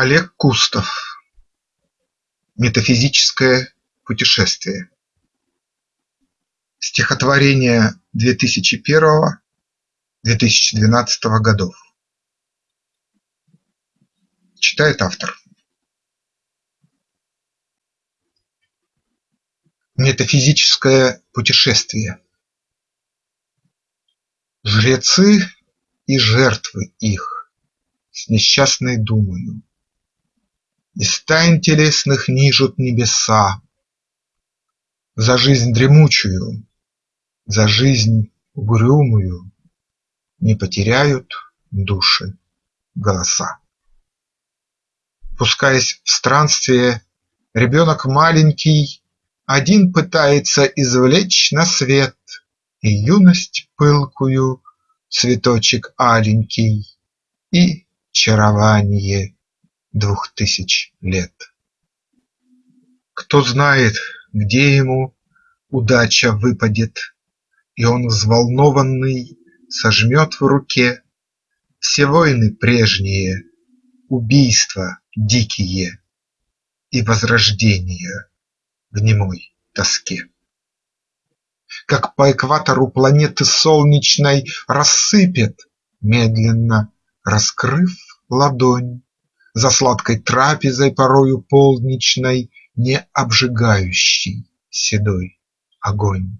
Олег Кустов. Метафизическое путешествие. Стихотворение 2001-2012 годов. Читает автор. Метафизическое путешествие. Жрецы и жертвы их с несчастной думою Из тайн телесных нижут небеса За жизнь дремучую, за жизнь угрюмую Не потеряют души голоса. Пускаясь в странствие, ребенок маленький один пытается извлечь на свет И юность пылкую, цветочек аленький, И чарование двух тысяч лет. Кто знает, где ему удача выпадет, И он взволнованный сожмет в руке Все войны прежние, убийства дикие И возрождение в немой тоске. Как по экватору планеты солнечной Рассыпет, медленно раскрыв ладонь, За сладкой трапезой порою полдничной Не обжигающий седой огонь.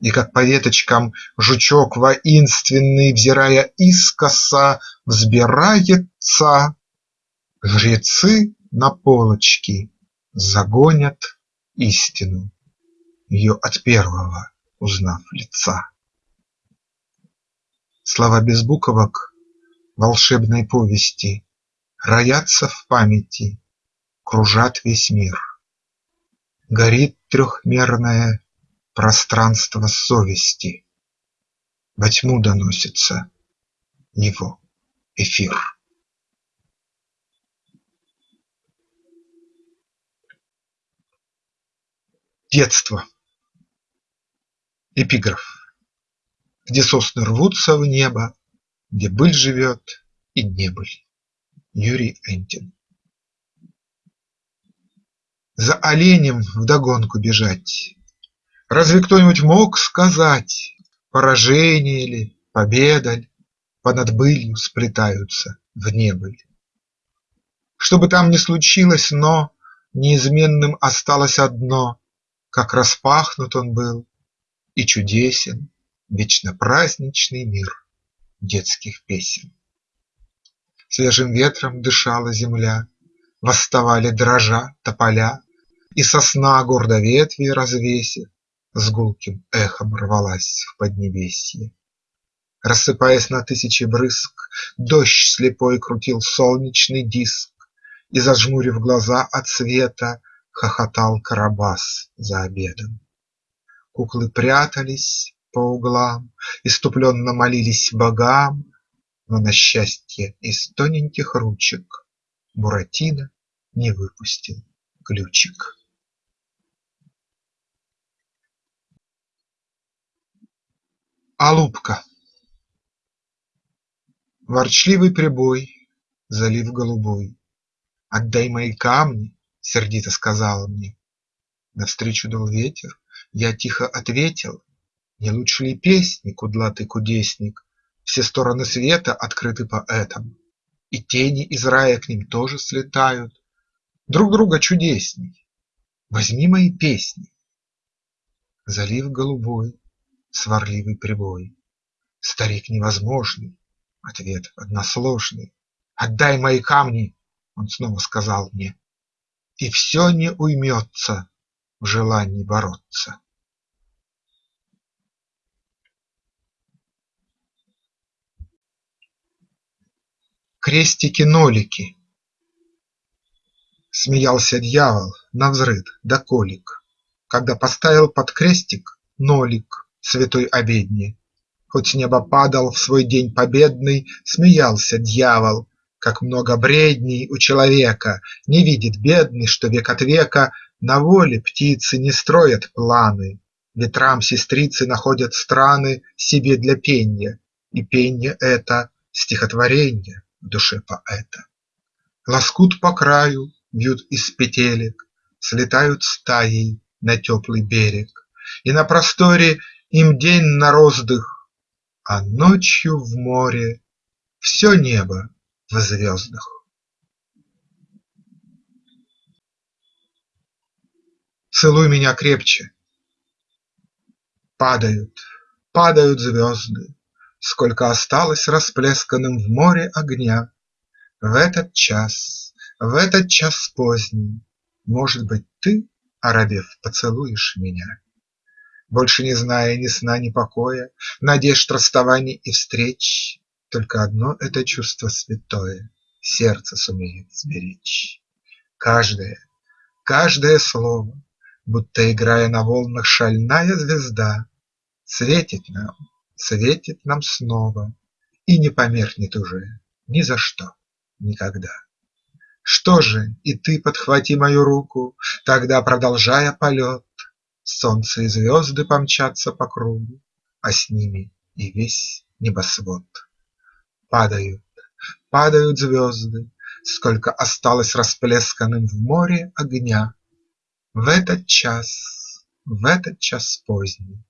И как по веточкам жучок воинственный, Взирая искоса, взбирается, Жрецы на полочки загонят истину, Ее от первого узнав лица. Слова без буквок волшебной повести Роятся в памяти, кружат весь мир. Горит трехмерное пространство совести, Во тьму доносится его эфир. Детство. Эпиграф. Где сосны рвутся в небо, Где быль живет и небыль. Юрий Энтин. За оленем вдогонку бежать. Разве кто-нибудь мог сказать, Поражение ли, победа ль Понад былью сплетаются в небыль? Что бы там ни случилось, но Неизменным осталось одно как распахнут он был и чудесен Вечно праздничный мир детских песен. Свежим ветром дышала земля, Восставали дрожа тополя, И сосна, гордо ветви развесив, С гулким эхом рвалась в поднебесье. Рассыпаясь на тысячи брызг, Дождь слепой крутил солнечный диск, И, зажмурив глаза от света, Хохотал Карабас за обедом. Куклы прятались по углам, Исступленно молились богам, Но на счастье из тоненьких ручек Буратино не выпустил ключик. Алупка Ворчливый прибой, залив голубой, Отдай мои камни, сердито сказала мне. Навстречу дул ветер, я тихо ответил: Не лучше ли песни, кудлатый кудесник, Все стороны света открыты поэтам, И тени из рая к ним тоже слетают, Друг друга чудесней. Возьми мои песни. Залив голубой, сварливый прибой, Старик невозможный, ответ односложный. Отдай мои камни, он снова сказал мне, и все не уймется в желании бороться. Крестики-нолики. Смеялся дьявол навзрыд да колик, Когда поставил под крестик нолик Святой обедни. Хоть с неба падал в свой день победный, Смеялся дьявол как много бредней у человека, Не видит бедный, что век от века На воле птицы не строят планы, Ветрам сестрицы находят страны Себе для пенья, и пенье это Стихотворенье в душе поэта. Лоскут по краю вьют из петелек, Слетают стаей на теплый берег, И на просторе им день на роздых, А ночью в море все небо в звездах. Целуй меня крепче. Падают, падают звезды, Сколько осталось расплесканным в море огня. В этот час, в этот час поздний, Может быть, ты, оробев, поцелуешь меня. Больше не зная ни сна, ни покоя, Надежд, расставаний и встреч, Только одно это чувство святое Сердце сумеет сберечь. Каждое, каждое слово, Будто играя на волнах шальная звезда, Светит нам, светит нам снова И не померкнет уже ни за что никогда. Что же, и ты подхвати мою руку, Тогда, продолжая полет, Солнце и звезды помчатся по кругу, А с ними и весь небосвод. Падают, падают звезды, Сколько осталось расплесканным в море огня. В этот час, в этот час поздний,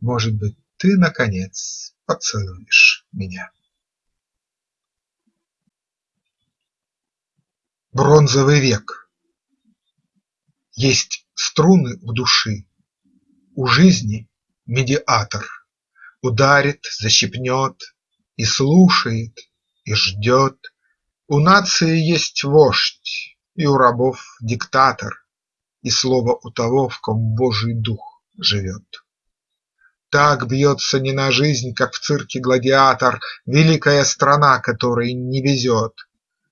Может быть, ты, наконец, поцелуешь меня. Бронзовый век Есть струны у души, У жизни медиатор Ударит, защипнет И слушает, и ждет. У нации есть вождь, И у рабов диктатор, И слово у того, в ком Божий дух живет. Так бьется не на жизнь, как в цирке гладиатор, Великая страна, которой не везет,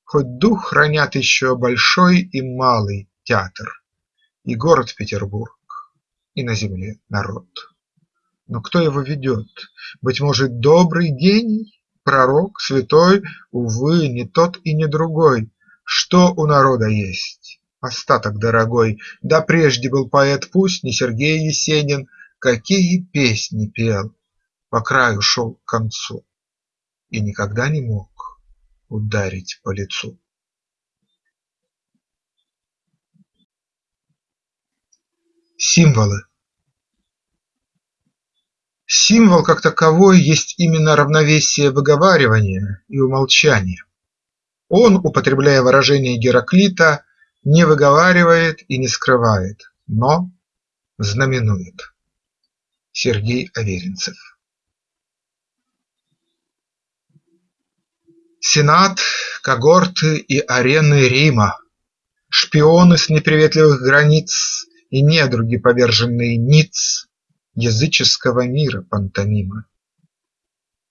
Хоть дух хранят еще Большой и Малый театр, И город Петербург, и на земле народ. Но кто его ведет? Быть может, добрый гений, Пророк, святой? Увы, не тот и не другой. Что у народа есть? Остаток дорогой. Да прежде был поэт пусть не Сергей Есенин, Какие песни пел, по краю шел к концу И никогда не мог ударить по лицу. Символы Символ как таковой есть именно равновесие выговаривания и умолчания. Он, употребляя выражение Гераклита, не выговаривает и не скрывает, но знаменует. Сергей Аверинцев. Сенат, когорты и арены Рима, Шпионы с неприветливых границ И недруги, поверженные ниц Языческого мира пантомима.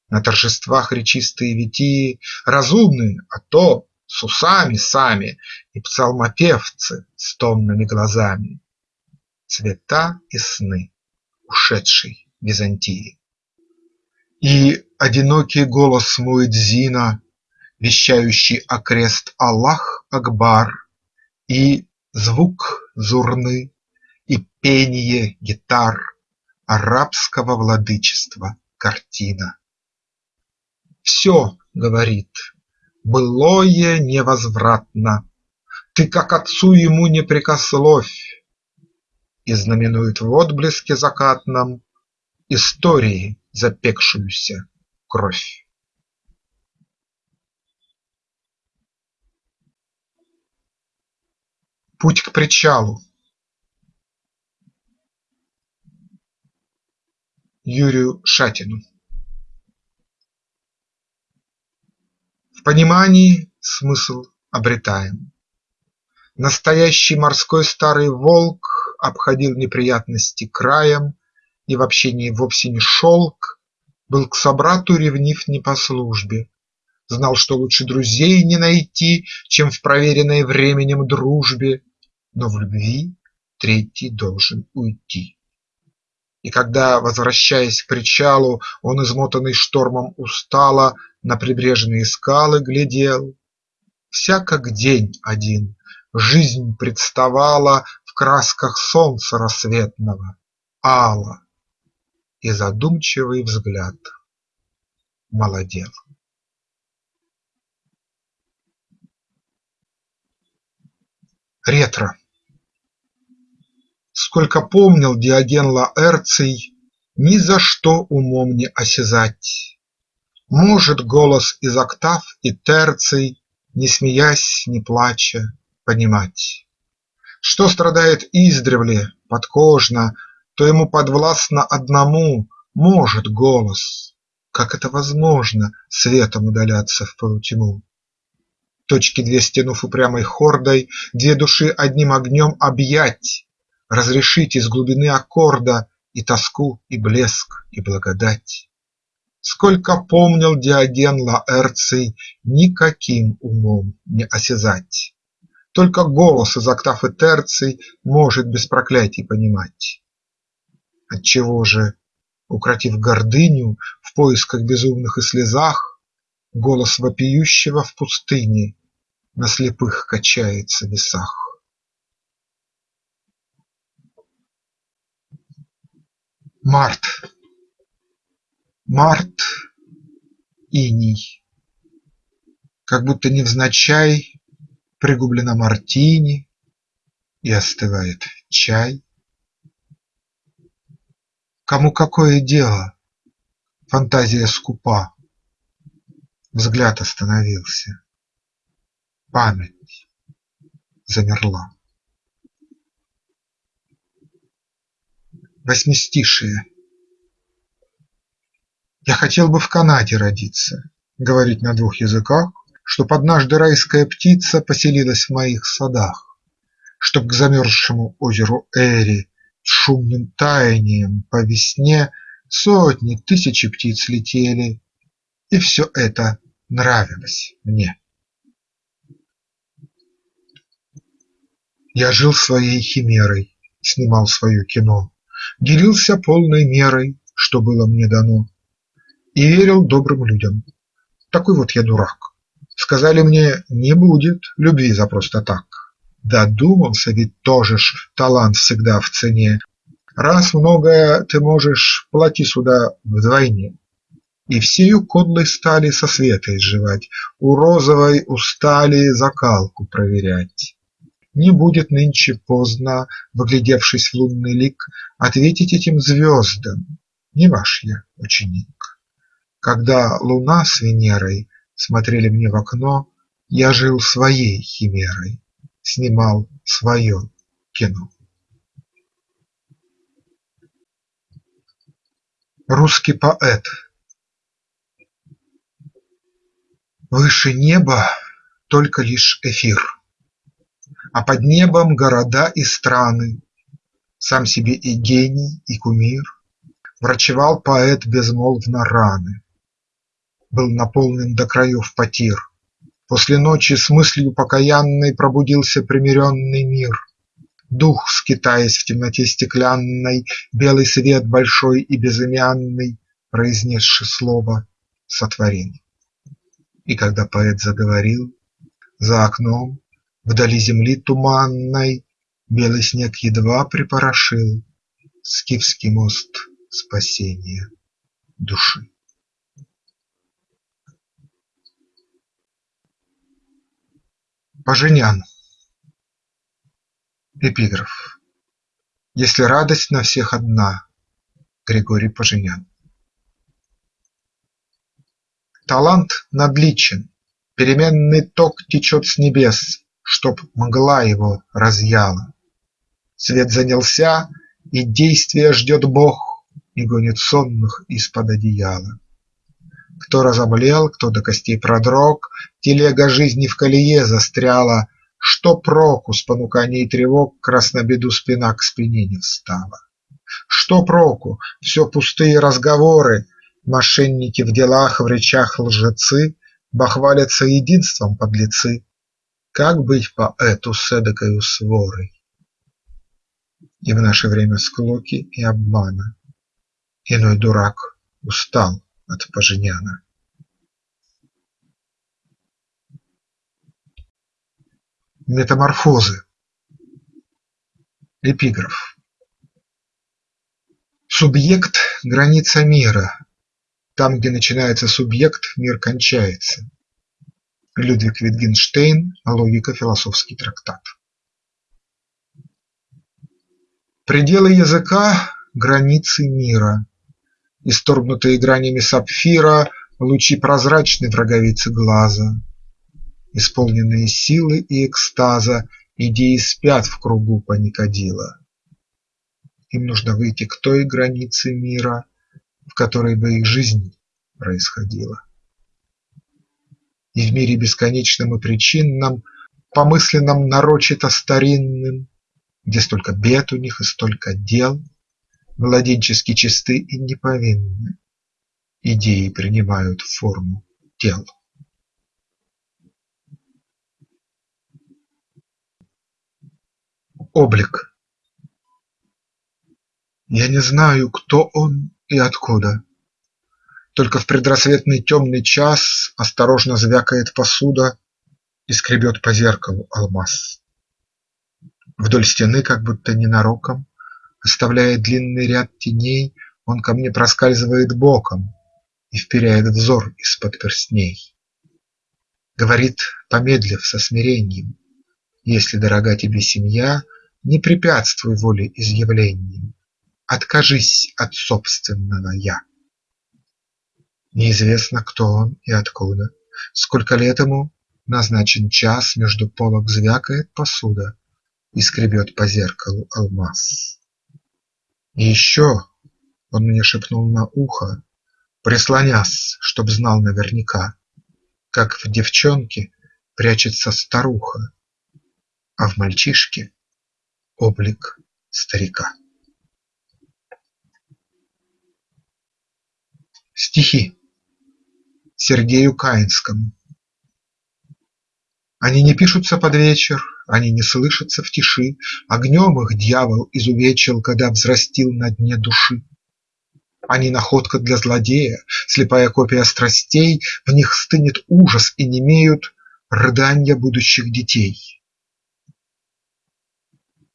На торжествах речистые витии Разумные, а то с усами сами, И псалмопевцы с томными глазами, Цвета и сны ушедшей Византии. И одинокий голос муэдзина вещающий окрест Аллах Акбар, И звук зурны, и пение гитар Арабского владычества картина. Все, говорит, былое невозвратно, Ты как отцу ему не прикословь, И знаменует в отблеске закатном Истории запекшуюся кровь. Путь к причалу Юрию Шатину В понимании смысл обретаем. Настоящий морской старый волк Обходил неприятности краем И в общении вовсе не шелк, Был к собрату ревнив не по службе, Знал, что лучше друзей не найти, Чем в проверенной временем дружбе, но в любви третий должен уйти. И когда, возвращаясь к причалу, он, измотанный штормом, устало на прибрежные скалы глядел, Вся как день один, жизнь представала красках солнца рассветного, ала, и задумчивый взгляд молодел. Ретро Сколько помнил Диоген Лаэрций, Ни за что умом не осязать. Может голос из октав и терций, Не смеясь, не плача, понимать. Что страдает издревле, подкожно, То ему подвластно одному Может голос, как это возможно, Светом удаляться в полутьму. Точки две стянув упрямой хордой, Две души одним огнем объять, Разрешить из глубины аккорда И тоску, и блеск, и благодать. Сколько помнил Диоген Лаэрций, Никаким умом не осязать. Только голос из октав и терций Может без проклятий понимать. Отчего же, укротив гордыню В поисках безумных и слезах, Голос вопиющего в пустыне на слепых качается весах. Март Март иней, Как будто невзначай Пригублена мартини И остывает чай. Кому какое дело? Фантазия скупа, Взгляд остановился память замерла. Восьмистишие Я хотел бы в Канаде родиться, Говорить на двух языках, Чтоб однажды райская птица Поселилась в моих садах, Чтоб к замерзшему озеру Эри С шумным таянием по весне Сотни, тысячи птиц летели, И все это нравилось мне. Я жил своей химерой, снимал свое кино, Делился полной мерой, что было мне дано, И верил добрым людям. Такой вот я дурак. Сказали мне: не будет любви за просто так. Додумался ведь тоже ж, талант всегда в цене. Раз многое ты можешь, плати сюда вдвойне. И всею кодлой стали со света изживать, У розовой устали закалку проверять. Не будет нынче поздно, Вглядевшись в лунный лик, Ответить этим звездам: не ваш я ученик. Когда луна с Венерой Смотрели мне в окно, Я жил своей химерой, Снимал свое кино. Русский поэт. Выше неба только лишь эфир а под небом города и страны, Сам себе и гений, и кумир, Врачевал поэт безмолвно раны, Был наполнен до краев потир. После ночи с мыслью покаянной Пробудился примиренный мир. Дух, скитаясь в темноте стеклянной, Белый свет большой и безымянный, Произнесши слово, сотворил. И когда поэт заговорил, За окном Вдали земли туманной Белый снег едва припорошил Скифский мост спасения души. Поженян Эпиграф Если радость на всех одна Григорий Поженян Талант надличен, переменный ток течет с небес, чтоб мгла его разъяла. Свет занялся, и действия ждет Бог, И гонит сонных из-под одеяла. Кто разомлел, кто до костей продрог, Телега жизни в колее застряла, Что проку с понуканий тревог Краснобеду спина к спине не встала? Что проку? Все пустые разговоры, Мошенники в делах, в речах лжецы, Бахвалятся единством подлецы, как быть поэту с эдакою сворой? И в наше время склоки и обмана Иной дурак устал от Поженяна. Метаморфозы Эпиграф Субъект – граница мира. Там, где начинается субъект, мир кончается. Людвиг Витгенштейн "Логика. Философский трактат". Пределы языка – границы мира, Исторгнутые гранями сапфира Лучи прозрачны в роговице глаза, Исполненные силы и экстаза Идеи спят в кругу паникодила. Им нужно выйти к той границе мира, В которой бы их жизнь происходила. И в мире бесконечном и причинном, Помысленном нарочито старинным, Где столько бед у них и столько дел, Младенчески чисты и неповинны, Идеи принимают форму тел. Облик Я не знаю, кто он и откуда. Только в предрассветный темный час Осторожно звякает посуда И скребет по зеркалу алмаз. Вдоль стены, как будто ненароком, Оставляя длинный ряд теней, Он ко мне проскальзывает боком И вперяет взор из-под перстней. Говорит, помедлив со смирением, Если дорога тебе семья, Не препятствуй воле изъявлениям, Откажись от собственного «я». Неизвестно, кто он и откуда, Сколько лет ему, назначен час, Между полок звякает посуда И скребет по зеркалу алмаз. И еще он мне шепнул на ухо, Прислонясь, чтоб знал наверняка, Как в девчонке прячется старуха, А в мальчишке облик старика. Стихи Сергею Каинскому Они не пишутся под вечер, они не слышатся в тиши, Огнем их дьявол изувечил, Когда взрастил на дне души. Они находка для злодея, слепая копия страстей, В них стынет ужас и немеют рыданья будущих детей.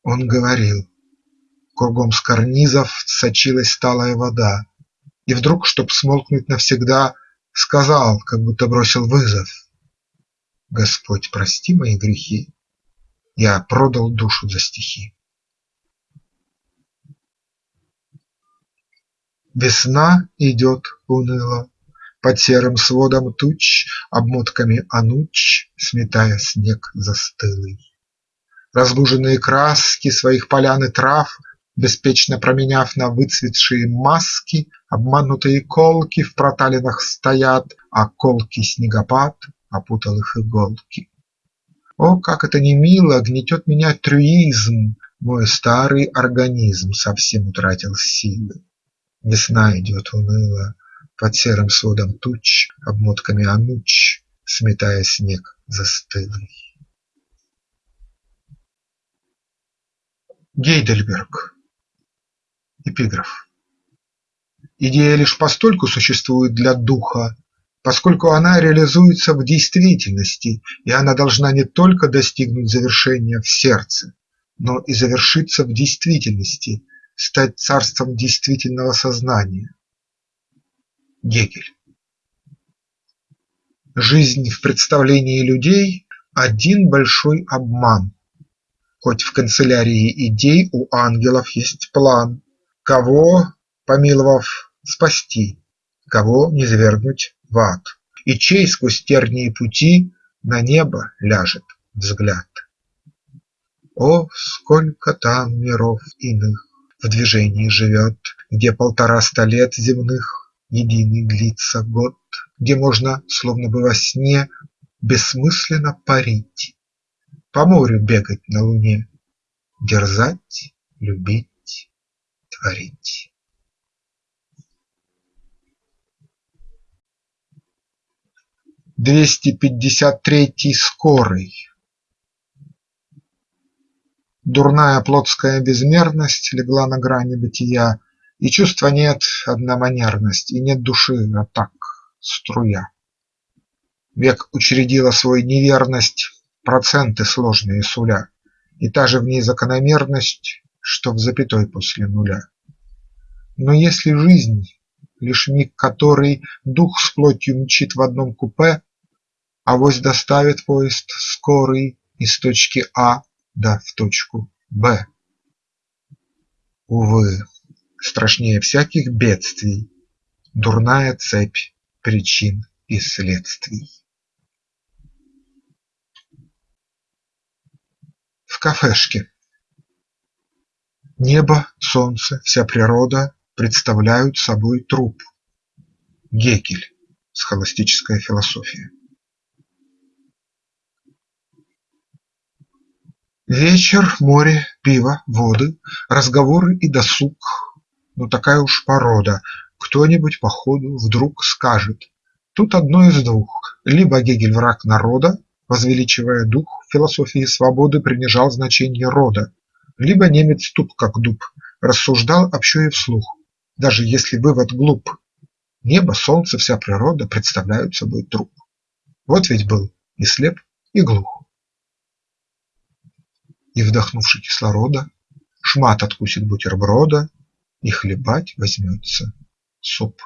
Он говорил, кругом с карнизов сочилась сталая вода, и вдруг, чтоб смолкнуть навсегда, Сказал, как будто бросил вызов: Господь, прости мои грехи, Я продал душу за стихи. Весна идет уныло Под серым сводом туч, Обмотками ануч Сметая снег застылый. Разбуженные краски Своих полян и трав Беспечно променяв на выцветшие маски, Обманутые колки в проталинах стоят, А колкий снегопад опутал их иголки. О, как это не мило, гнетет меня трюизм, Мой старый организм совсем утратил силы. Весна идет уныло, под серым сводом туч, Обмотками ануч, сметая снег застылый. Гейдельберг Эпиграф Идея лишь постольку существует для духа, поскольку она реализуется в действительности, и она должна не только достигнуть завершения в сердце, но и завершиться в действительности, стать царством действительного сознания. Гегель Жизнь в представлении людей – один большой обман. Хоть в канцелярии идей у ангелов есть план, Кого, помиловав, спасти, Кого низвергнуть в ад, И чей сквозь тернии пути На небо ляжет взгляд. О, сколько там миров иных В движении живет, Где полтораста лет земных Единый длится год, Где можно, словно бы во сне, Бессмысленно парить, По морю бегать на луне, Дерзать, любить творить. Двести пятьдесят третий скорый Дурная плотская безмерность легла на грани бытия, И чувства нет, одна манерность, и нет души, а так, струя. Век учредила свой неверность, проценты сложные суля, И та же в ней закономерность, что в запятой после нуля. Но если жизнь – лишь миг который Дух с плотью мчит в одном купе, Авось доставит поезд скорый Из точки А да в точку Б. Увы, страшнее всяких бедствий Дурная цепь причин и следствий. В кафешке Небо, солнце, вся природа представляют собой труп. Гегель. Схоластическая философия. Вечер, море, пиво, воды, разговоры и досуг, ну такая уж порода. Кто-нибудь по ходу вдруг скажет: тут одно из двух: либо Гегель враг народа, возвеличивая дух философии свободы, принижал значение рода, либо немец туп как дуб, рассуждал общо и вслух, даже если вывод глуп. Небо, солнце, вся природа представляют собой труп. Вот ведь был и слеп, и глух и, вдохнувши кислорода, Шмат откусит бутерброда и хлебать возьмется суп.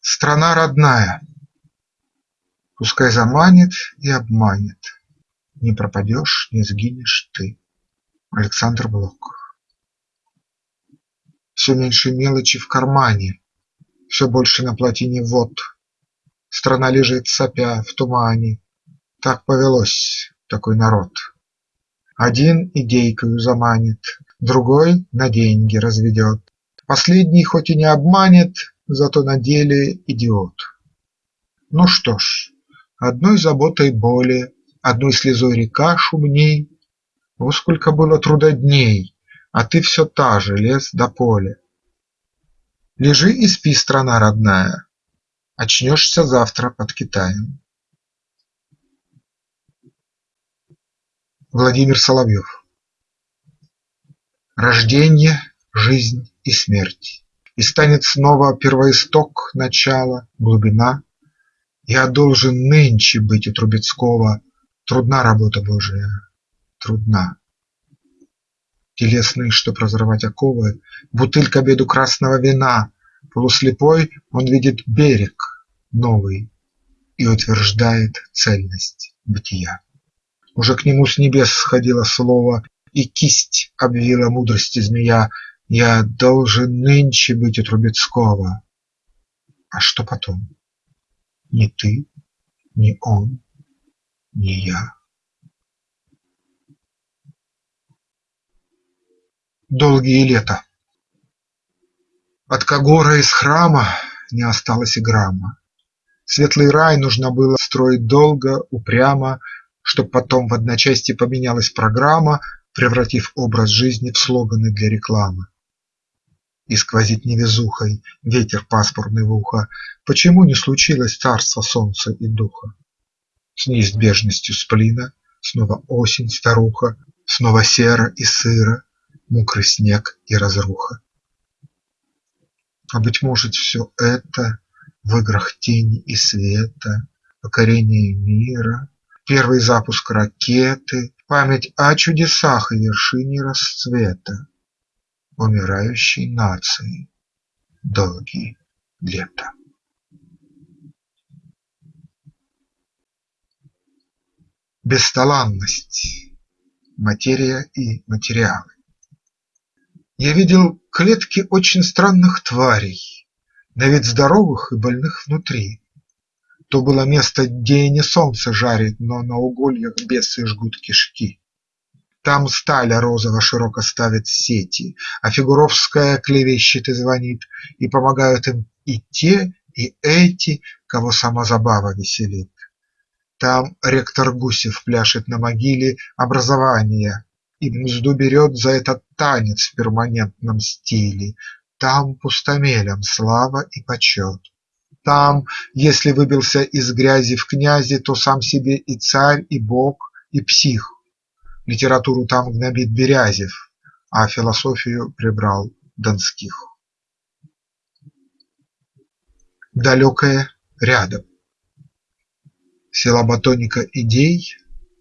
Страна родная, пускай заманит и обманет, Не пропадешь, не сгинешь ты. Александр Блок Все меньше мелочи в кармане, Все больше на плотине вод. Страна лежит сопя в тумане, так повелось, такой народ. Один идейкою заманит, Другой на деньги разведет, Последний хоть и не обманет, Зато на деле идиот. Ну что ж, одной заботой более, Одной слезой река шумней, Во сколько было трудодней, А ты все та же, лес до поля. Лежи и спи, страна родная, Очнешься завтра под Китаем. Владимир Соловьев Рожденье, жизнь и смерть, И станет снова первоисток, начало, глубина. Я должен нынче быть у Трубецкого, Трудна работа Божия, трудна. Телесный, чтоб разрывать оковы, Бутыль к обеду красного вина, Полуслепой он видит берег новый И утверждает цельность бытия. Уже к нему с небес сходило слово, И кисть обвила мудрости змея Я должен нынче быть у Трубецкого. А что потом? Ни ты, ни он, ни я. Долгие лета От Кагора из храма не осталось и грамма. Светлый рай нужно было строить долго, упрямо, Чтоб потом в одночасье поменялась программа, Превратив образ жизни в слоганы для рекламы. И сквозит невезухой ветер пасмурный в ухо, Почему не случилось царство солнца и духа? С неизбежностью сплина снова осень старуха, Снова серо и сыро, мокрый снег и разруха. А быть может, все это в играх тени и света, Покорение мира, Первый запуск ракеты, Память о чудесах и вершине расцвета Умирающей нации долгие лета. Бесталанность. Материя и материалы. Я видел клетки очень странных тварей, На вид здоровых и больных внутри, то было место, где и не солнце жарит, но на угольях бесы жгут кишки. Там сталя розово широко ставит сети, а Фигуровская клевещет и звонит, и помогают им и те, и эти, кого сама забава веселит. Там ректор Гусев пляшет на могиле образования и мзду берет за этот танец в перманентном стиле. Там пустомелям слава и почет. Там, если выбился из грязи в князи, то сам себе и царь, и бог, и псих. Литературу там гнобит Берязев, а философию прибрал Донских. Далекое рядом. Села батоника идей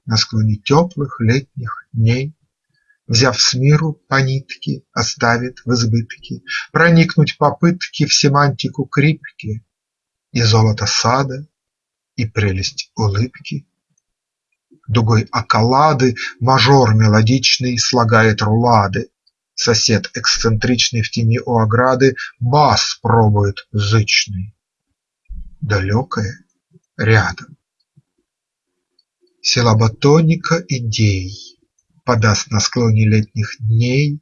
на склоне теплых летних дней, Взяв с миру по нитке, оставит в избытке Проникнуть попытки в семантику крипки, и золото сада, и прелесть улыбки. Дугой околады Мажор мелодичный слагает рулады, Сосед эксцентричный в тени у ограды Бас пробует зычный. Далекое рядом. Силаба тоника идей Подаст на склоне летних дней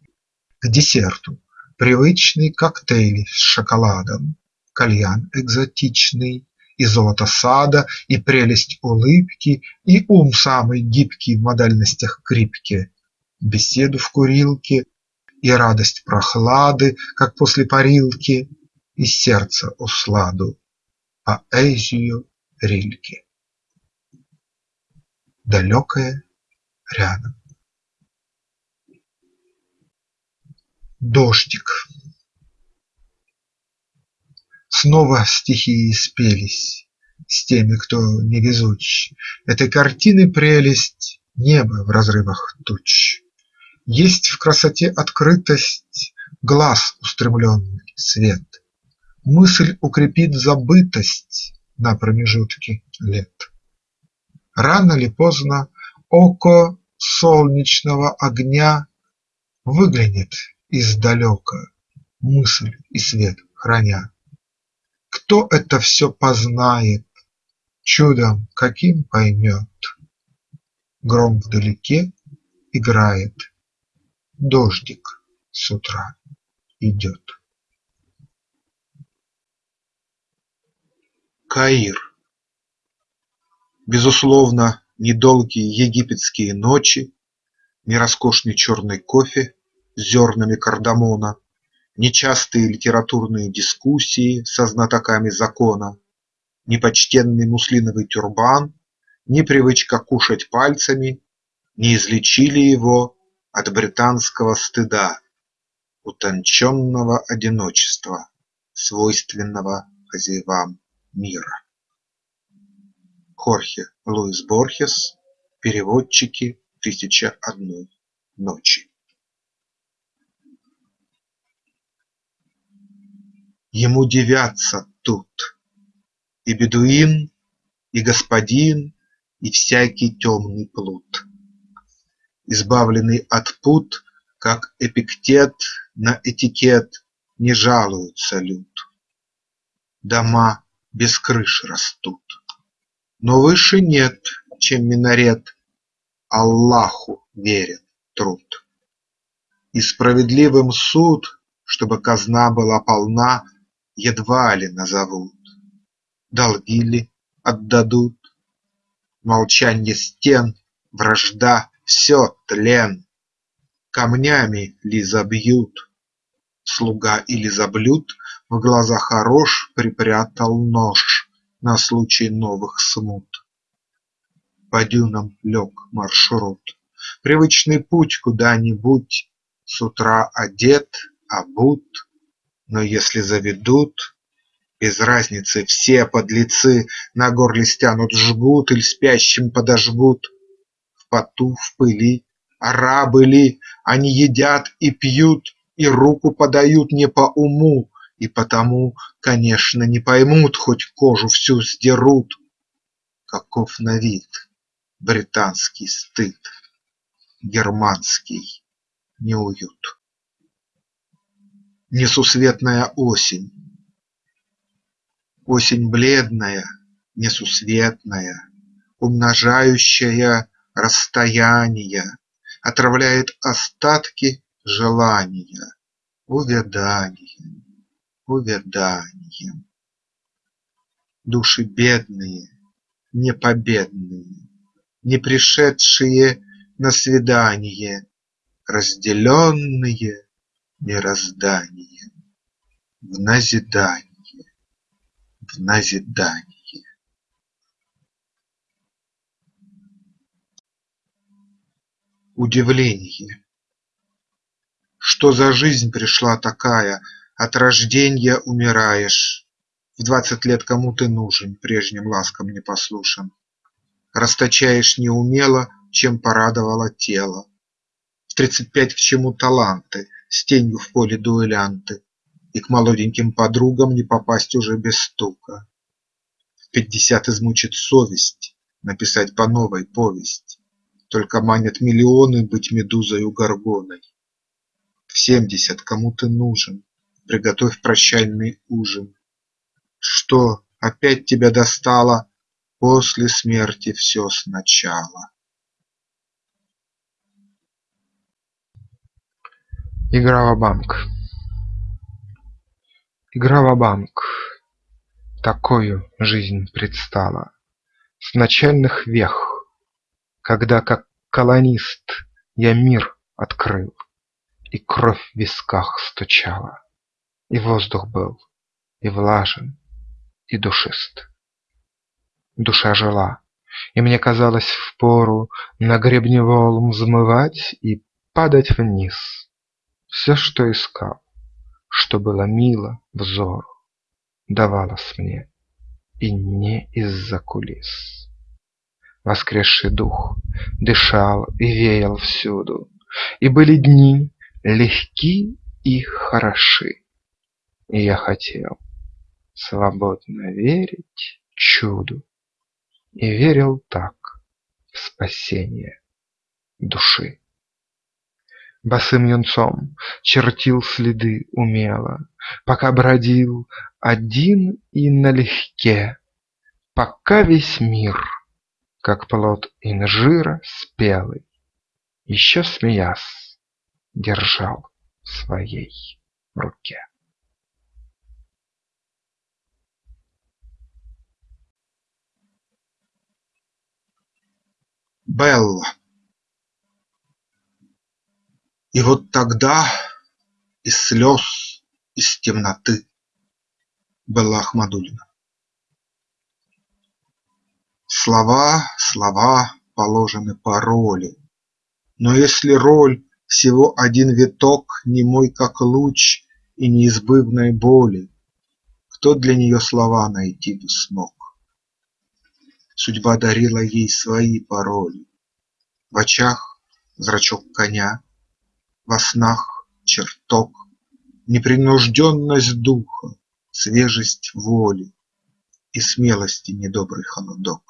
К десерту привычный коктейль с шоколадом, Кальян экзотичный, и золото сада, И прелесть улыбки, и ум самый гибкий В модальностях крипки, беседу в курилке И радость прохлады, как после парилки, И сердце усладу, поэзию Рильки. Далекое рядом. Дождик Снова стихии спелись С теми, кто невезуч. Этой картины прелесть – Небо в разрывах туч. Есть в красоте открытость, Глаз устремленный свет. Мысль укрепит забытость На промежутке лет. Рано ли поздно око солнечного огня Выглянет издалека, мысль и свет храня. Кто это все познает, чудом каким поймет? Гром вдалеке играет, дождик с утра идет. Каир Безусловно, недолгие египетские ночи, Не роскошный черный кофе с зернами кардамона, Нечастые литературные дискуссии со знатоками закона, Ни почтенный муслиновый тюрбан, Ни привычка кушать пальцами Не излечили его от британского стыда, Утонченного одиночества, свойственного хозяевам мира. Хорхе Луис Борхес. Переводчики. "Тысяча одной ночи" Ему дивятся тут И бедуин, и господин, и всякий темный плут. Избавленный от пут, как Эпиктет на этикет Не жалуется люд. Дома без крыш растут. Но выше нет, чем минарет, Аллаху верен труд. И справедливым суд, чтобы казна была полна, Едва ли назовут, долги ли отдадут. Молчанье стен, вражда – все тлен, Камнями ли забьют, Слуга или заблюд? В глаза хорош припрятал нож на случай новых смут. По дюнам лег маршрут, Привычный путь куда-нибудь, С утра одет, обут, Но если заведут, Без разницы, все подлецы На горле стянут жгут Иль спящим подожгут. В поту, в пыли, арабы ли, Они едят и пьют, И руку подают не по уму, и потому, конечно, не поймут, Хоть кожу всю сдерут. Каков на вид британский стыд, Германский неуют. Несусветная осень, Осень бледная, несусветная, Умножающая расстояния, Отравляет остатки желания Увяданием увяданием. Души бедные, непобедные, Не пришедшие на свидание, Разделенные мирозданием, В назидание, в назидание. Удивление. Что за жизнь пришла такая, от рожденья умираешь. В двадцать лет кому ты нужен, прежним ласкам непослушен? Расточаешь неумело, чем порадовало тело. В тридцать пять к чему таланты, с тенью в поле дуэлянты, И к молоденьким подругам не попасть уже без стука. В пятьдесят измучит совесть, Написать по новой повесть, Только манят миллионы быть медузою горгоной. В семьдесят кому ты нужен, Приготовь прощальный ужин. Что, опять тебя достало После смерти все сначала? Игра в банк Игра в банк Такою жизнь предстала С начальных вех, Когда как колонист Я мир открыл, И кровь в висках стучала, И воздух был и влажен, и душист. Душа жила, и мне казалось впору На гребне волн взмывать и падать вниз. Все, что искал, что было мило взору, Давалось мне, и не из-за кулис. Воскресший дух дышал и веял всюду, И были дни легки и хороши, И я хотел свободно верить чуду, И верил так в спасение души. Босым юнцом чертил следы умело, Пока бродил один и налегке, Пока весь мир, как плод инжира спелый, Еще смеясь, держал в своей руке. Белла И вот тогда из слез, из темноты Белла Ахмадулина Слова, слова положены по роли, Но если роль всего один виток, Немой как луч и неизбывной боли, Кто для нее слова найти бы смог? Судьба дарила ей свои пароли. В очах зрачок коня, во снах чертог, Непринужденность духа, свежесть воли И смелости недобрый холодок.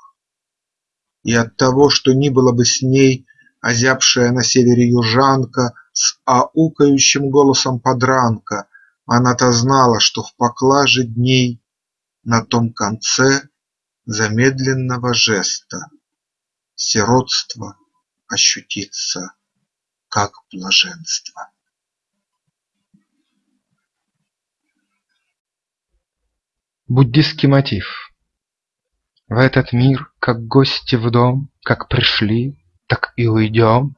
И от того, что ни было бы с ней Озябшая на севере южанка С аукающим голосом подранка, Она-то знала, что в поклаже дней На том конце замедленного жеста Сиротство ощутится как блаженство. Буддистский мотив В этот мир, как гости в дом, Как пришли, так и уйдем.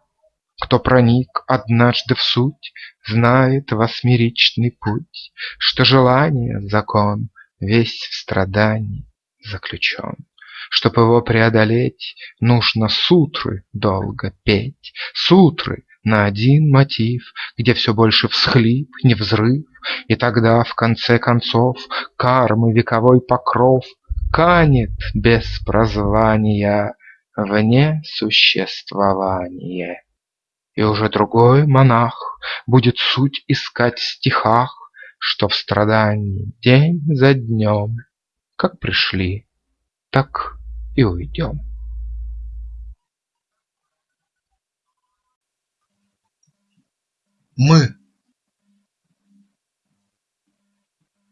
Кто проник однажды в суть, Знает восьмеричный путь, Что желание – закон, Весь в страдании заключен. Чтоб его преодолеть, Нужно сутры долго петь, Сутры на один мотив, Где все больше всхлип, не взрыв, И тогда, в конце концов, Кармы вековой покров Канет без прозвания Вне существования. И уже другой монах Будет суть искать в стихах, Что в страдании день за днем как пришли, так и уйдем. Мы.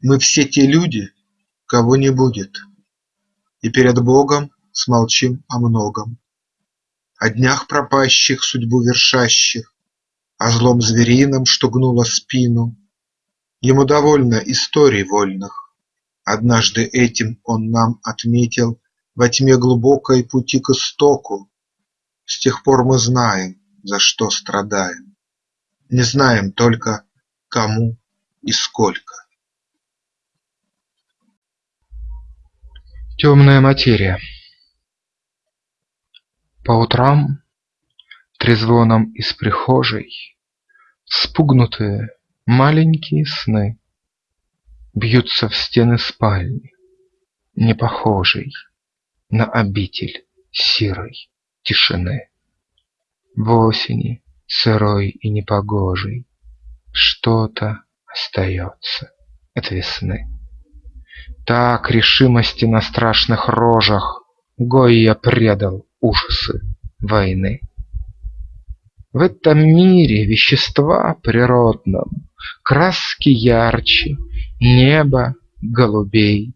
Мы все те люди, кого не будет, И перед Богом смолчим о многом, О днях пропащих, судьбу вершащих, О злом зверином, что гнуло спину. Ему довольно историй вольных, Однажды этим он нам отметил Во тьме глубокой пути к истоку. С тех пор мы знаем, за что страдаем, Не знаем только, кому и сколько. Темная материя По утрам трезвоном из прихожей Спугнутые маленькие сны Бьются в стены спальни, не похожей На обитель сирой тишины. В осени сырой и непогожей Что-то остается от весны. Так решимости на страшных рожах Гойя предал ужасы войны. В этом мире вещества природном Краски ярче, небо голубей,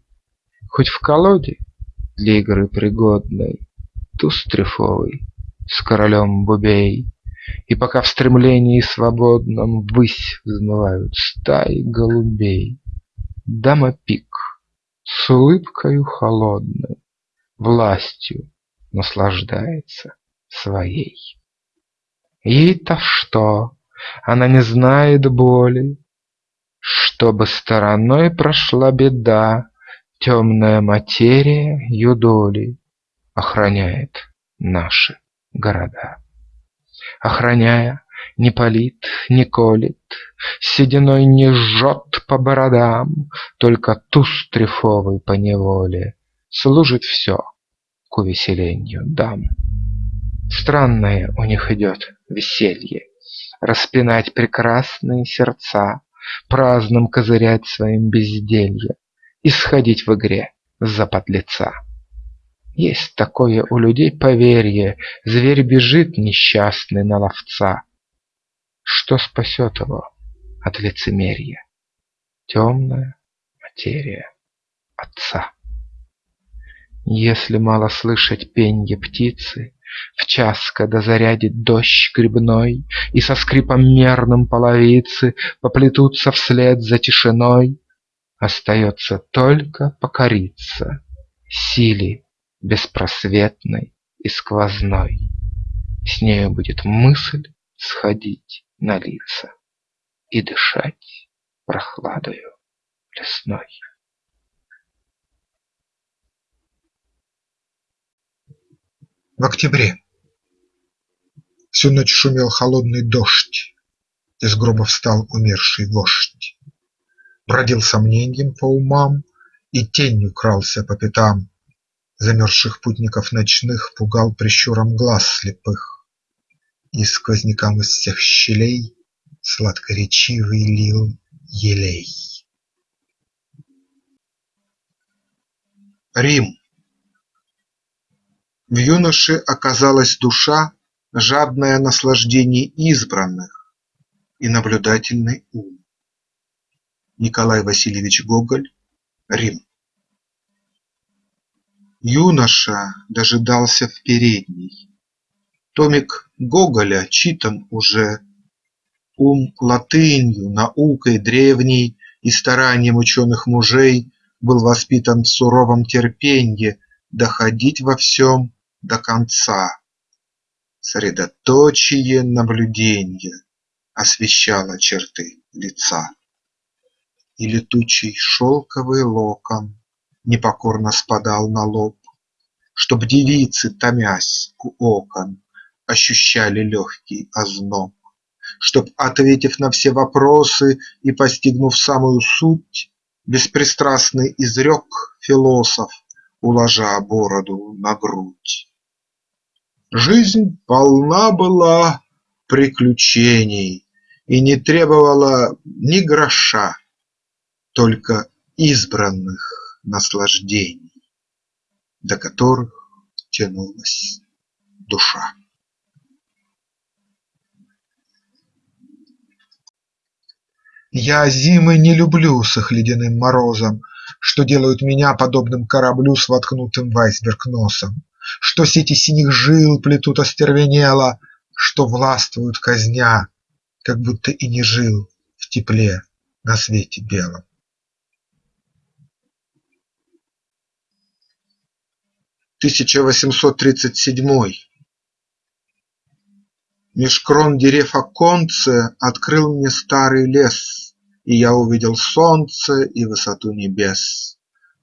Хоть в колоде для игры пригодной Туз трефовый с королем бубей, И пока в стремлении свободном Ввысь взмывают стаи голубей, Дама пик с улыбкою холодной Властью наслаждается своей. Ей-то что? Она не знает боли. Чтобы стороной прошла беда, Темная материя юдоли Охраняет наши города. Охраняя, не палит, не колет, Сединой не жжет по бородам, Только туз трефовый поневоле Служит все к увеселению дам. Странное у них идет веселье, Распинать прекрасные сердца, Праздным козырять своим безделье И сходить в игре за подлеца. Есть такое у людей поверье, Зверь бежит несчастный на ловца. Что спасет его от лицемерия? Темная материя отца. Если мало слышать пенье птицы, В час, когда зарядит дождь грибной, И со скрипом мерным половицы Поплетутся вслед за тишиной, Остается только покориться Силе беспросветной и сквозной. С нею будет мысль сходить на лица И дышать прохладою лесной. В октябре Всю ночь шумел холодный дождь, Из гроба встал умерший вождь. Бродил сомненьем по умам И тенью крался по пятам, Замерзших путников ночных Пугал прищуром глаз слепых, И сквознякам из всех щелей Сладкоречивый лил елей. Рим В юноше оказалась душа, Жадная наслаждений избранных, И наблюдательный ум. Николай Васильевич Гоголь, Рим Юноша дожидался в передней. Томик Гоголя читан уже, Ум латынью, наукой древней И старанием ученых мужей Был воспитан в суровом терпенье Доходить во всем до конца. Средоточие наблюденья Освещало черты лица. И летучий шелковый локон Непокорно спадал на лоб, Чтоб девицы, томясь у окон, Ощущали легкий озноб, Чтоб, ответив на все вопросы И постигнув самую суть, Беспристрастный изрек философ, Уложа бороду на грудь. Жизнь полна была приключений И не требовала ни гроша, Только избранных наслаждений, До которых тянулась душа. Я зимы не люблю с их ледяным морозом, Что делают меня подобным кораблю С воткнутым в айсберг носом. Что сети синих жил плетут остервенело, Что властвуют казня, как будто и не жил В тепле на свете белом. 1837 Меж крон дерев оконце Открыл мне старый лес, И я увидел солнце и высоту небес.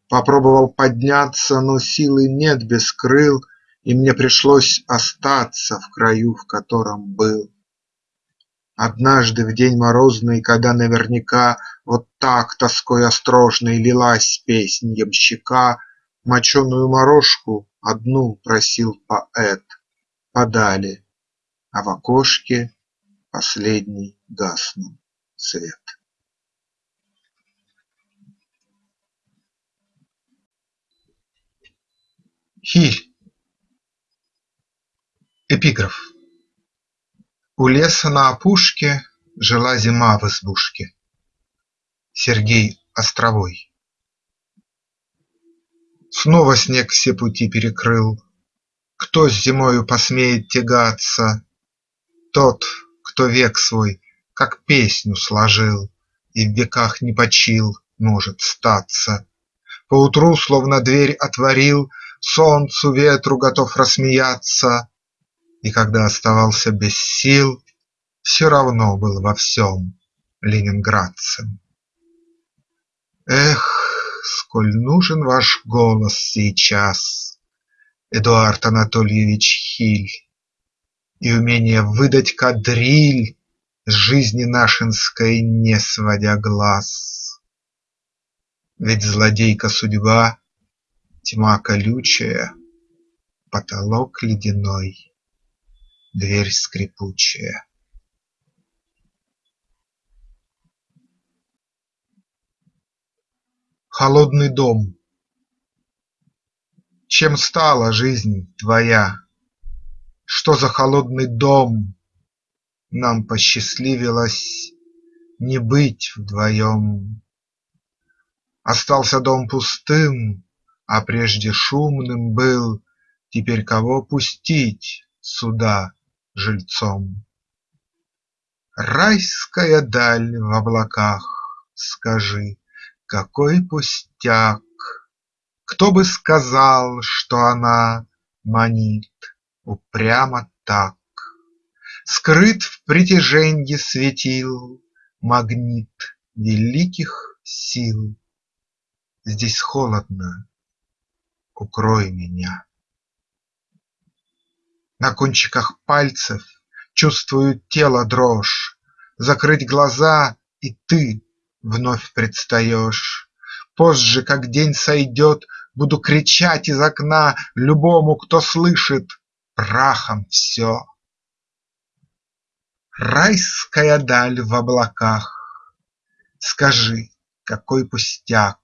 Попробовал подняться, но силы нет без крыл, И мне пришлось остаться в краю, в котором был. Однажды в день морозный, когда наверняка Вот так тоской острожной лилась песнь ямщика, Моченую морожку одну просил поэт, Подали, а в окошке последний гаснул свет. Хиль Эпиграф У леса на опушке Жила зима в избушке. Сергей Островой Снова снег все пути перекрыл. Кто с зимою посмеет тягаться? Тот, кто век свой, как песню сложил И в веках не почил, может статься. Поутру, словно дверь отворил, Солнцу, ветру готов рассмеяться, И когда оставался без сил, Все равно был во всем ленинградцем. Эх, сколь нужен ваш голос сейчас, Эдуард Анатольевич Хиль, И умение выдать кадриль, С жизни нашинской не сводя глаз. Ведь злодейка судьба Тьма колючая, потолок ледяной, Дверь скрипучая. Холодный дом Чем стала жизнь твоя? Что за холодный дом Нам посчастливилось не быть вдвоем? Остался дом пустым, а прежде шумным был, Теперь кого пустить сюда жильцом? Райская даль в облаках, скажи, какой пустяк! Кто бы сказал, что она манит упрямо так? Скрыт в притяженье светил Магнит великих сил. Здесь холодно, укрой меня. На кончиках пальцев чувствую тело дрожь, Закрыть глаза – и ты вновь предстаешь. Позже, как день сойдет, буду кричать из окна Любому, кто слышит, прахом все. Райская даль в облаках, Скажи, какой пустяк,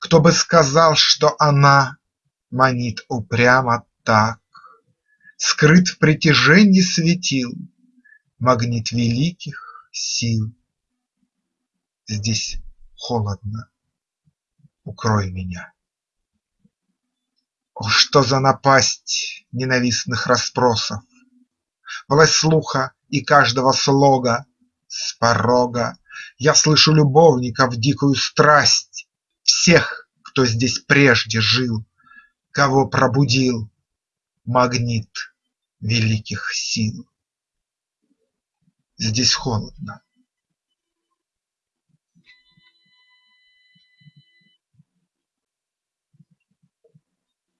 Кто бы сказал, что она Манит упрямо так, Скрыт в притяженье светил Магнит великих сил. Здесь холодно, укрой меня. О, что за напасть ненавистных расспросов! Власть слуха и каждого слога с порога Я слышу любовников дикую страсть, Всех, кто здесь прежде жил, Кого пробудил магнит великих сил. Здесь холодно,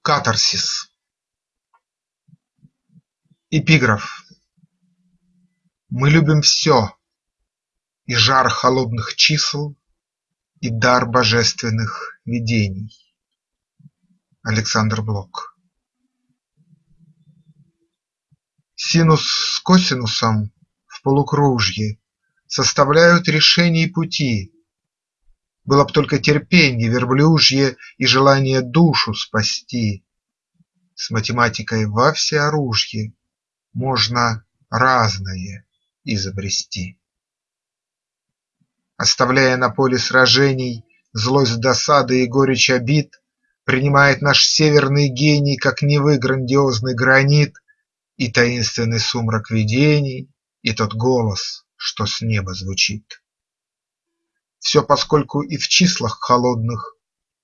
Катарсис. Эпиграф. Мы любим все: и жар холодных чисел, И дар божественных видений. Александр Блок. Синус с косинусом в полукружье Составляют решений пути, было б только терпенье верблюжье И желание душу спасти. С математикой во всеоружье Можно разное изобрести. Оставляя на поле сражений Злость досады и горечь обид, Принимает наш северный гений Как Невы грандиозный гранит И таинственный сумрак видений, И тот голос, что с неба звучит. Все поскольку и в числах холодных,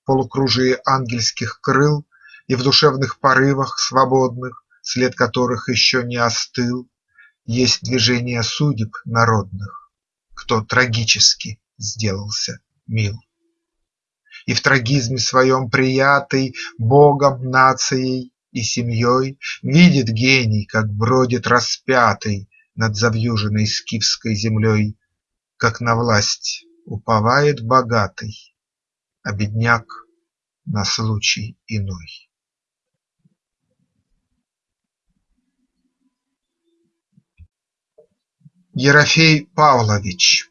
Полукружии ангельских крыл И в душевных порывах свободных, След которых еще не остыл, Есть движение судеб народных, Кто трагически сделался мил. И в трагизме своем приятый Богом, нацией и семьей Видит гений, как бродит распятый Над завьюженной скифской землей, Как на власть Уповает богатый, а бедняк на случай иной. Ерофей Павлович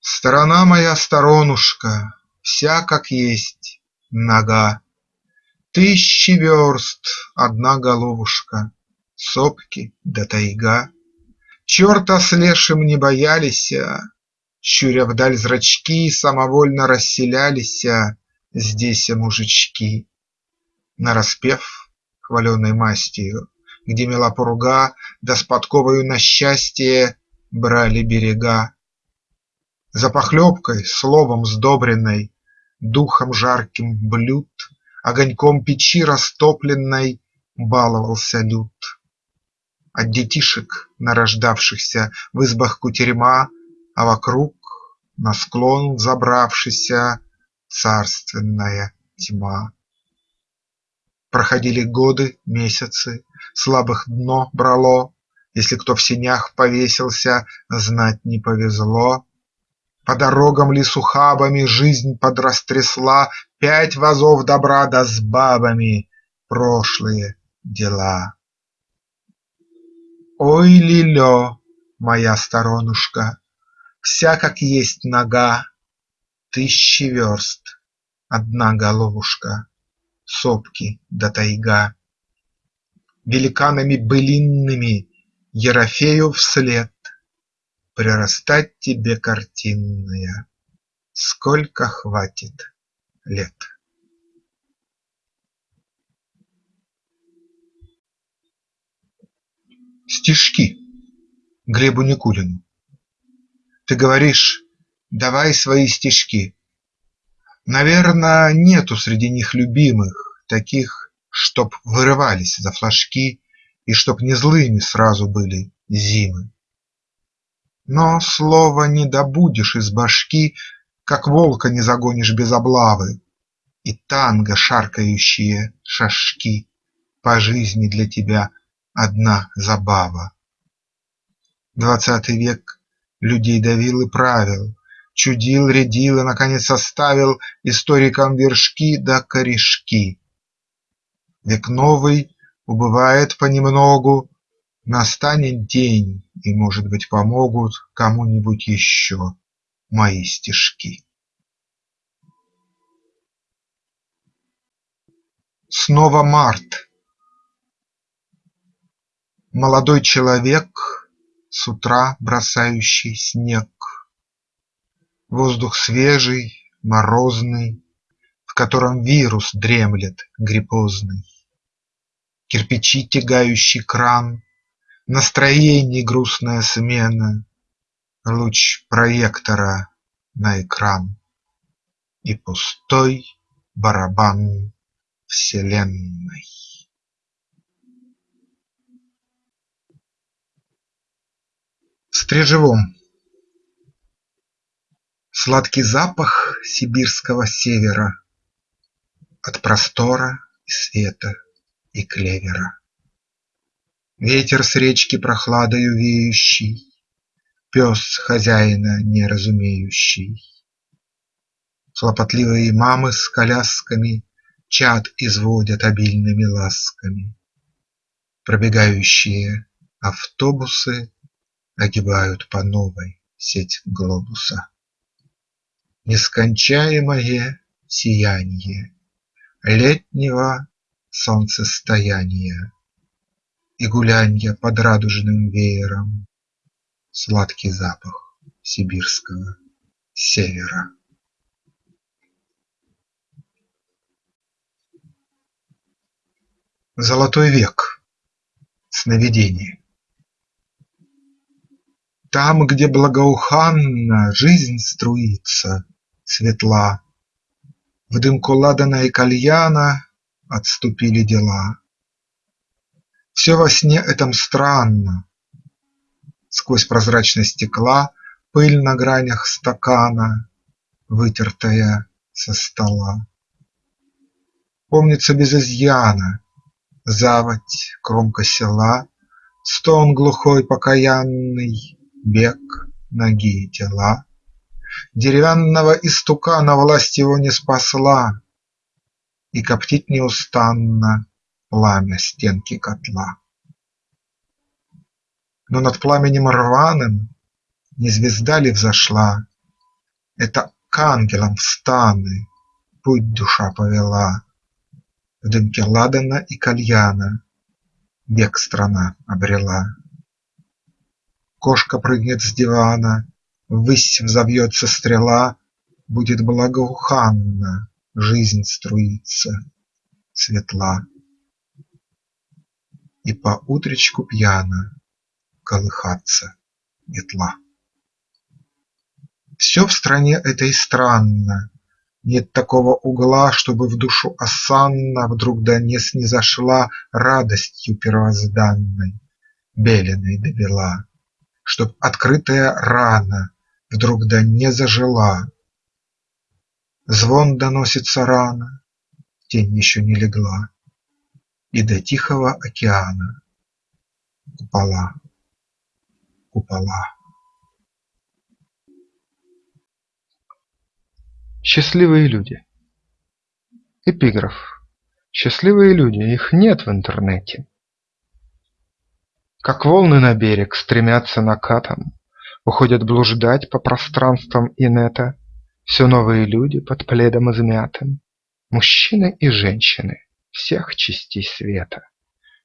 Сторона моя сторонушка, Вся как есть, нога, Тысячи верст одна головушка, Сопки да тайга. Черта с лешим не боялися, Щуря вдаль зрачки, Самовольно расселялися Здесь мужички. Нараспев хваленой мастью, Где мела пурга, Да с подковою на счастье Брали берега. За похлебкой, словом сдобренной, Духом жарким блюд, Огоньком печи растопленной Баловался люд. От детишек, нарождавшихся В избах кутерьма, А вокруг, на склон взобравшися, Царственная тьма. Проходили годы, месяцы, Слабых дно брало, Если кто в сенях повесился, Знать не повезло. По дорогам ли с ухабами Жизнь подрастрясла Пять вазов добра да с бабами Прошлые дела. Ой, Лилё, моя сторонушка, Вся как есть нога, Тысячи верст одна головушка, Сопки да тайга. Великанами былинными Ерофею вслед Прирастать тебе, картинная, Сколько хватит лет. Стишки Глебу Никулину Ты говоришь: давай свои стишки. Наверно, нету среди них любимых, Таких, чтоб вырывались за флажки И чтоб не злыми сразу были зимы. Но слова не добудешь из башки, Как волка не загонишь без облавы, И танго шаркающие шажки По жизни для тебя одна забава. Двадцатый век людей давил и правил, Чудил, рядил и наконец оставил Историкам вершки да корешки. Век новый убывает понемногу, Настанет день, и, может быть, помогут Кому-нибудь еще мои стишки. Снова март. Молодой человек, С утра бросающий снег. Воздух свежий, морозный, В котором вирус дремлет гриппозный. Кирпичи тягающий кран, Настроений грустная смена, Луч проектора на экран И пустой барабан вселенной. В стрижевом Сладкий запах сибирского севера От простора и света и клевера. Ветер с речки прохладою веющий, Пес хозяина не разумеющий. Хлопотливые мамы с колясками Чад изводят обильными ласками. Пробегающие автобусы Огибают по новой сеть глобуса. Нескончаемое сиянье Летнего солнцестояния И гулянья под радужным веером, Сладкий запах сибирского севера. Золотой век. Сновидение. Там, где благоуханно жизнь струится, светла, В дымку ладана и кальяна отступили дела. Все во сне этом странно. Сквозь прозрачность стекла Пыль на гранях стакана, Вытертая со стола. Помнится без изъяна Заводь, кромка села, Стон глухой покаянный, Бег, ноги и тела. Деревянного истукана Власть его не спасла, И коптит неустанно Пламя стенки котла. Но над пламенем рваным Не звезда ли взошла? Это к ангелам в станы Путь душа повела. В дымке ладана и кальяна Бег страна обрела. Кошка прыгнет с дивана, Ввысь взовьется стрела, Будет благоуханна, Жизнь струится, светла. И по утречку пьяно Колыхаться метла. Все в стране этой странно, Нет такого угла, чтобы в душу осанна Вдруг до не снизошла радостью первозданной, Беленой довела, Чтоб открытая рана вдруг да не зажила. Звон доносится рано, тень еще не легла, И до Тихого океана купола, купола. Счастливые люди Эпиграф Счастливые люди, их нет в интернете. Как волны на берег стремятся накатом, Уходят блуждать по пространствам инета Все новые люди под пледом измятым, Мужчины и женщины всех частей света.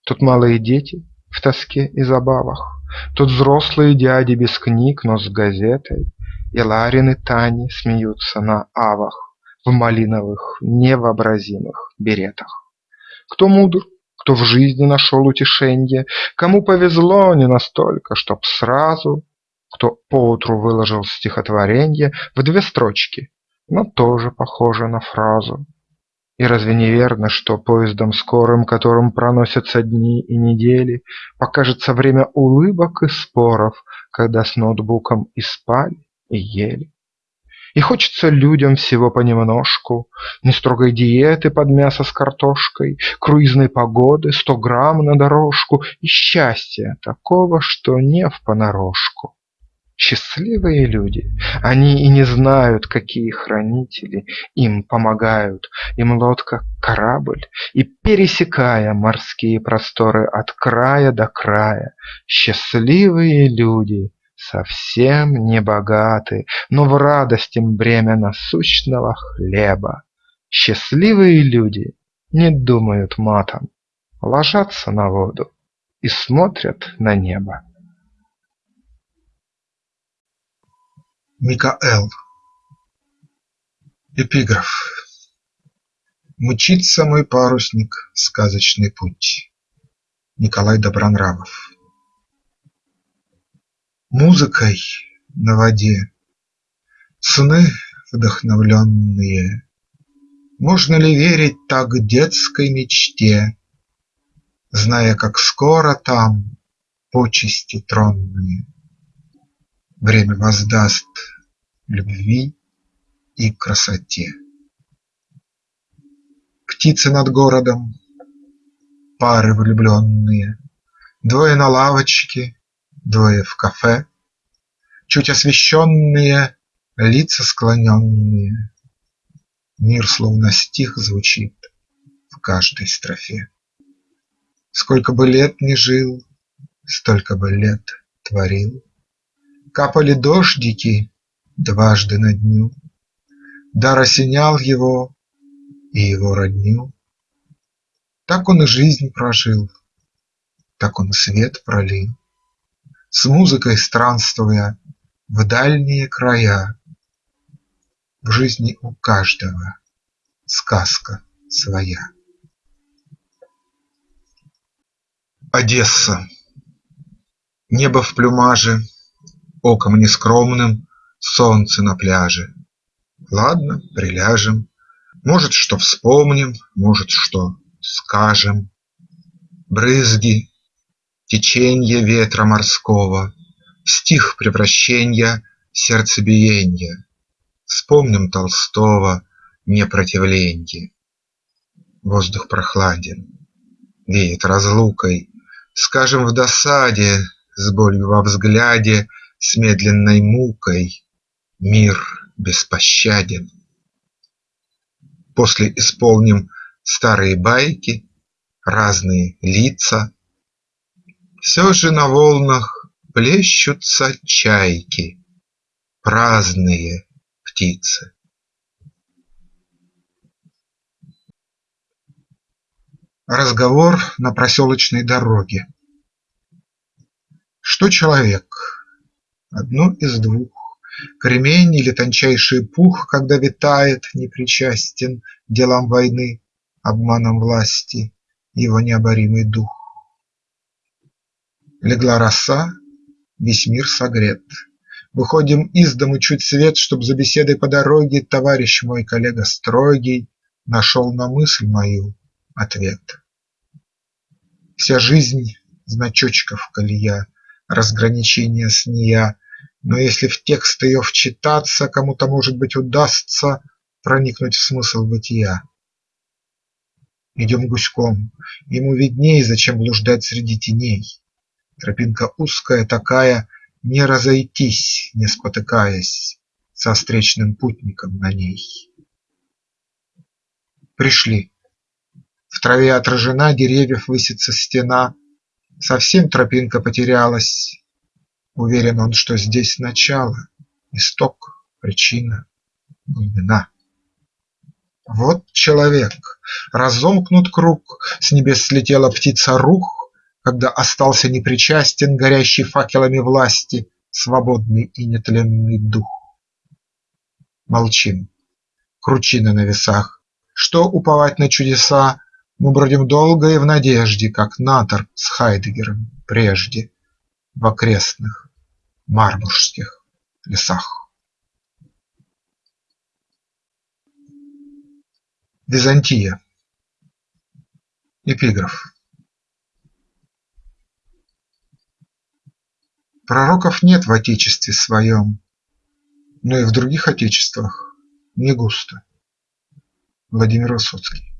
Тут малые дети в тоске и забавах, Тут взрослые дяди без книг, но с газетой, и Ларин и Тани смеются на авах В малиновых невообразимых беретах. Кто мудр, кто в жизни нашел утешенье, Кому повезло не настолько, чтоб сразу, Кто поутру выложил стихотворенье В две строчки, но тоже похоже на фразу. И разве не верно, что поездом скорым, Которым проносятся дни и недели, Покажется время улыбок и споров, Когда с ноутбуком и спали, и ели. И хочется людям всего понемножку, Не строгой диеты под мясо с картошкой, Круизной погоды, сто грамм на дорожку. И счастья такого, что не впонарошку. Счастливые люди, они и не знают, какие хранители им помогают, Им лодка – корабль, и, пересекая морские просторы от края до края, Счастливые люди совсем не богаты, но в радость им бремя насущного хлеба. Счастливые люди не думают матом, ложатся на воду и смотрят на небо. Микаэл Эпиграф Мчится мой парусник сказочный путь. Николай Добронравов Музыкой на воде Сны вдохновленные. Можно ли верить так детской мечте, Зная, как скоро там почести тронные Время воздаст любви и красоте. Птицы над городом, пары влюбленные, Двое на лавочке, двое в кафе, Чуть освещенные, лица склоненные. Мир словно стих звучит в каждой строфе. Сколько бы лет ни жил, столько бы лет творил. Капали дождики дважды на дню, Дар осенял его и его родню. Так он и жизнь прожил, так он свет пролил с музыкой странствуя в дальние края. В жизни у каждого сказка своя. Одесса Небо в плюмаже, Оком нескромным Солнце на пляже. Ладно, приляжем, Может, что вспомним, Может, что скажем. Брызги Теченье ветра морского, стих превращенья сердцебиенья. Вспомним Толстого непротивленье. Воздух прохладен, веет разлукой, Скажем в досаде, с болью во взгляде, С медленной мукой Мир беспощаден. После исполним старые байки, Разные лица, все же на волнах плещутся чайки, Праздные птицы. Разговор на проселочной дороге. Что человек? Одно из двух: Кремень или тончайший пух, Когда витает, непричастен Делам войны, обманом власти, Его необоримый дух. Легла роса, весь мир согрет. Выходим из дому чуть свет, Чтоб за беседой по дороге Товарищ мой, коллега строгий, Нашел на мысль мою ответ. Вся жизнь – значочков колея, Разграничения с нея, Но если в текст ее вчитаться, Кому-то, может быть, удастся Проникнуть в смысл бытия. Идем гуськом, ему видней, Зачем блуждать среди теней. Тропинка узкая такая, Не разойтись, не спотыкаясь Со встречным путником на ней. Пришли. В траве отражена деревьев высится стена, Совсем тропинка потерялась. Уверен он, что здесь начало, Исток, причина, глубина. Вот человек, разомкнут круг, С небес слетела птица рух, Когда остался непричастен Горящий факелами власти Свободный и нетленный дух. Молчим. Кручина на весах. Что уповать на чудеса, Мы бродим долго и в надежде, Как Натор с Хайдеггером прежде В окрестных Марбургских лесах. Византия. Эпиграф Пророков нет в отечестве своем, Но и в других отечествах не густо. Владимир Высоцкий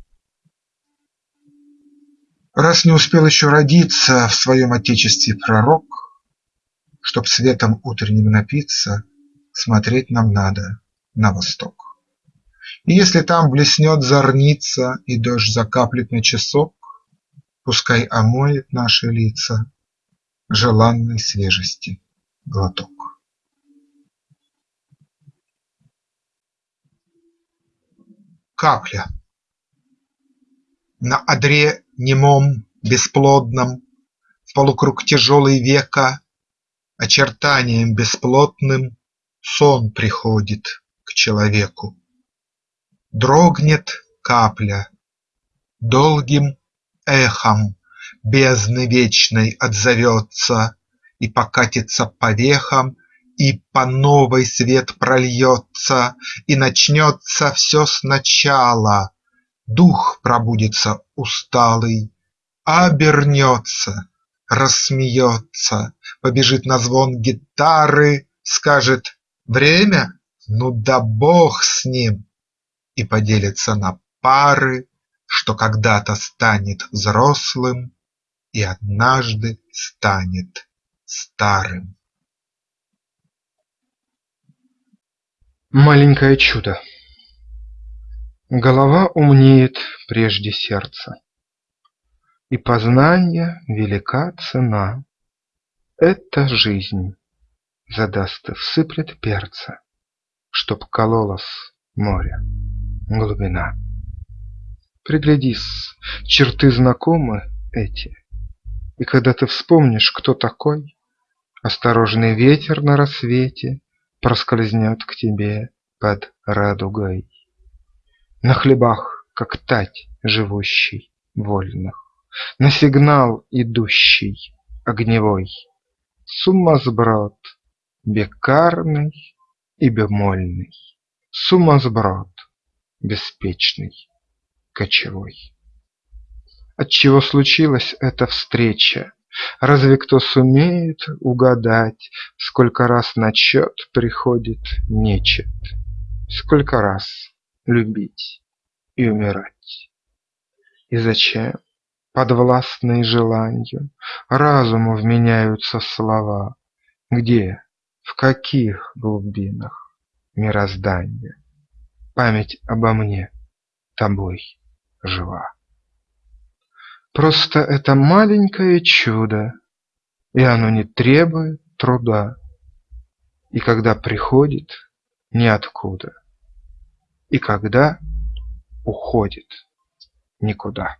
Раз не успел еще родиться В своем отечестве пророк, Чтоб светом утренним напиться, Смотреть нам надо на восток. И если там блеснет зорница И дождь закаплет на часок, Пускай омоет наши лица Желанной свежести глоток. Капля На одре немом, бесплодном, В полукруг тяжелый века, Очертанием бесплотным Сон приходит к человеку. Дрогнет капля, долгим эхом Бездны вечной отзовется И покатится по вехам, И по новой свет прольется, И начнется все сначала, Дух пробудится усталый, Обернется, рассмеется, Побежит на звон гитары, Скажет: время? Ну да бог с ним! И поделится на пары, Что когда-то станет взрослым И однажды станет старым. Маленькое чудо Голова умнеет прежде сердца, И познанья велика цена. Это жизнь задаст и всыплет перца, Чтоб кололось море, глубина. Приглядись, черты знакомы эти, И когда ты вспомнишь, кто такой, Осторожный ветер на рассвете Проскользнет к тебе под радугой. На хлебах, как тать живущий вольных, На сигнал идущий огневой, Сумасброд бекарный и бемольный, Сумасброд беспечный, кочевой. Отчего случилась эта встреча? Разве кто сумеет угадать, Сколько раз на чет приходит нечет, Сколько раз любить и умирать? И зачем, подвластные желанью, Разуму вменяются слова? Где, в каких глубинах мироздания Память обо мне тобой жива? Просто это маленькое чудо, И оно не требует труда, И когда приходит – ниоткуда, И когда уходит – никуда.